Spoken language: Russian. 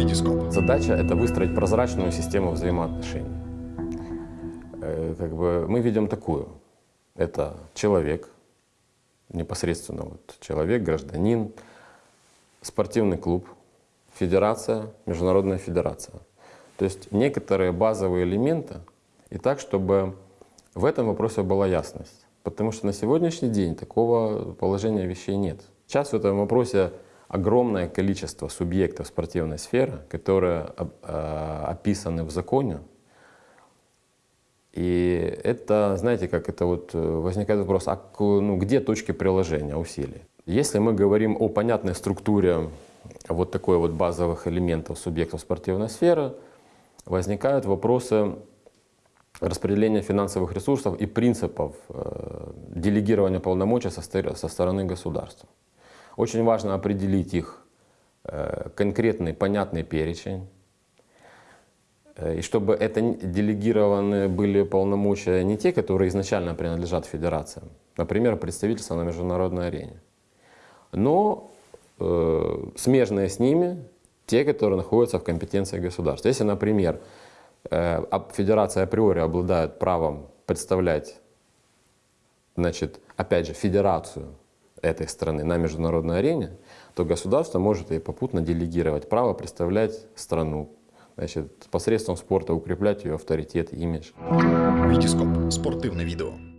Витископ. Задача – это выстроить прозрачную систему взаимоотношений. Э, Как бы мы видим такую. Это человек, непосредственно вот человек, гражданин, спортивный клуб, федерация, международная федерация. То есть некоторые базовые элементы, и так, чтобы в этом вопросе была ясность. Потому что на сегодняшний день такого положения вещей нет. Сейчас в этом вопросе огромное количество субъектов спортивной сферы, которые э, описаны в законе. И это, знаете, как это вот э, возникает вопрос, а ну, где точки приложения усилий? Если мы говорим о понятной структуре вот такой вот базовых элементов субъектов спортивной сферы, возникают вопросы распределения финансовых ресурсов и принципов э, делегирования полномочий со стороны государства. Очень важно определить их э, конкретный, понятный перечень, Э, и чтобы это делегированы были полномочия не те, которые изначально принадлежат федерациям, например, представительство на международной арене, но э, смежные с ними те, которые находятся в компетенции государства. Если, например, э, федерация априори обладает правом представлять, значит, опять же, федерацию этой страны на международной арене, то государство может и попутно делегировать право представлять страну, значит, посредством спорта укреплять ее авторитет, имидж. Витископ. Спортивне відео.